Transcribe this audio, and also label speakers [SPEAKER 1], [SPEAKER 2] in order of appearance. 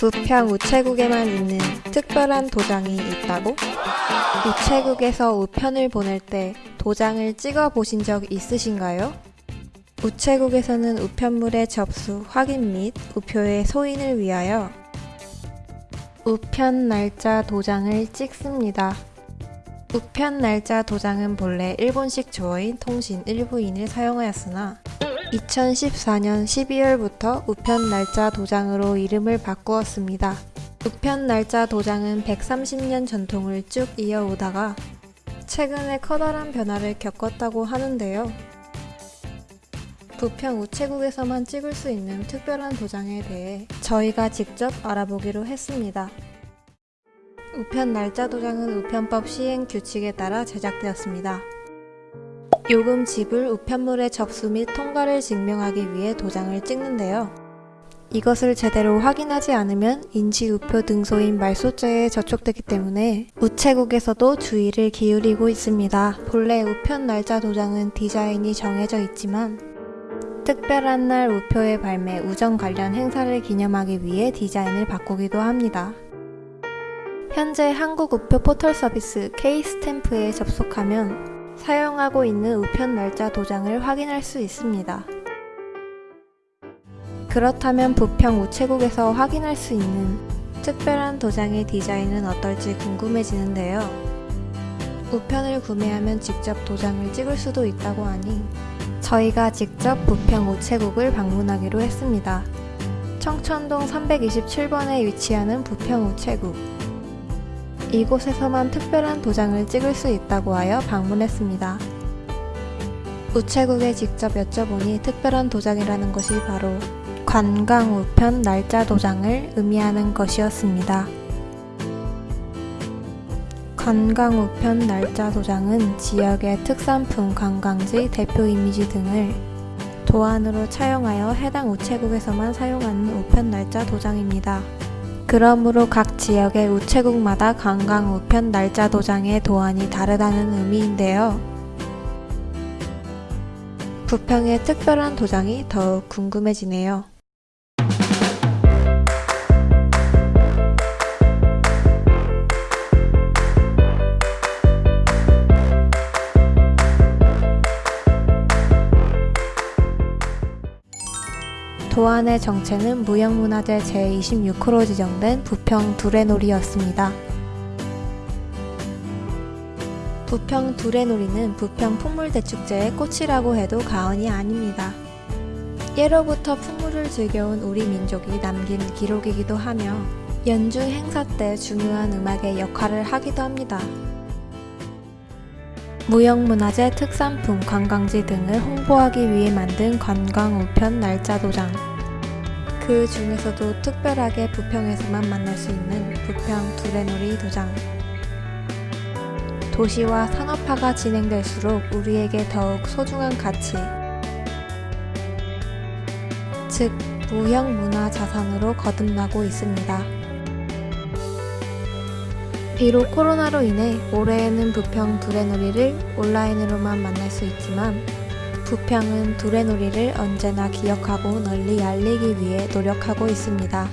[SPEAKER 1] 부평 우체국에만 있는 특별한 도장이 있다고? 우체국에서 우편을 보낼 때 도장을 찍어 보신 적 있으신가요? 우체국에서는 우편물의 접수, 확인 및 우표의 소인을 위하여 우편 날짜 도장을 찍습니다. 우편 날짜 도장은 본래 일본식 주어인 통신 일부인을 사용하였으나 2014년 12월부터 우편 날짜 도장으로 이름을 바꾸었습니다. 우편 날짜 도장은 130년 전통을 쭉 이어오다가 최근에 커다란 변화를 겪었다고 하는데요. 부평 우체국에서만 찍을 수 있는 특별한 도장에 대해 저희가 직접 알아보기로 했습니다. 우편 날짜 도장은 우편법 시행 규칙에 따라 제작되었습니다. 요금 지불 우편물의 접수 및 통과를 증명하기 위해 도장을 찍는데요. 이것을 제대로 확인하지 않으면 인지우표 등소인 말소죄에 저촉되기 때문에 우체국에서도 주의를 기울이고 있습니다. 본래 우편 날짜 도장은 디자인이 정해져 있지만 특별한 날 우표의 발매, 우정 관련 행사를 기념하기 위해 디자인을 바꾸기도 합니다. 현재 한국 우표 포털 서비스 K-스탬프에 접속하면 사용하고 있는 우편 날짜 도장을 확인할 수 있습니다. 그렇다면 부평 우체국에서 확인할 수 있는 특별한 도장의 디자인은 어떨지 궁금해지는데요. 우편을 구매하면 직접 도장을 찍을 수도 있다고 하니 저희가 직접 부평 우체국을 방문하기로 했습니다. 청천동 327번에 위치하는 부평 우체국 이곳에서만 특별한 도장을 찍을 수 있다고 하여 방문했습니다. 우체국에 직접 여쭤보니 특별한 도장이라는 것이 바로 관광 우편 날짜 도장을 의미하는 것이었습니다. 관광 우편 날짜 도장은 지역의 특산품 관광지 대표 이미지 등을 도안으로 차용하여 해당 우체국에서만 사용하는 우편 날짜 도장입니다. 그러므로 각 지역의 우체국마다 관광 우편 날짜 도장의 도안이 다르다는 의미인데요. 부평의 특별한 도장이 더욱 궁금해지네요. 도안의 정체는 무형문화재 제26호로 지정된 부평 두레놀이였습니다. 부평 두레놀이는 부평 풍물대축제의 꽃이라고 해도 과언이 아닙니다. 예로부터 풍물을 즐겨온 우리 민족이 남긴 기록이기도 하며 연중 행사 때 중요한 음악의 역할을 하기도 합니다. 무형문화재 특산품, 관광지 등을 홍보하기 위해 만든 관광 우편 날짜 도장. 그 중에서도 특별하게 부평에서만 만날 수 있는 부평 두레놀이 도장. 도시와 산업화가 진행될수록 우리에게 더욱 소중한 가치. 즉 무형문화자산으로 거듭나고 있습니다. 비록 코로나로 인해 올해에는 부평 두레놀이를 온라인으로만 만날 수 있지만 부평은 두레놀이를 언제나 기억하고 널리 알리기 위해 노력하고 있습니다.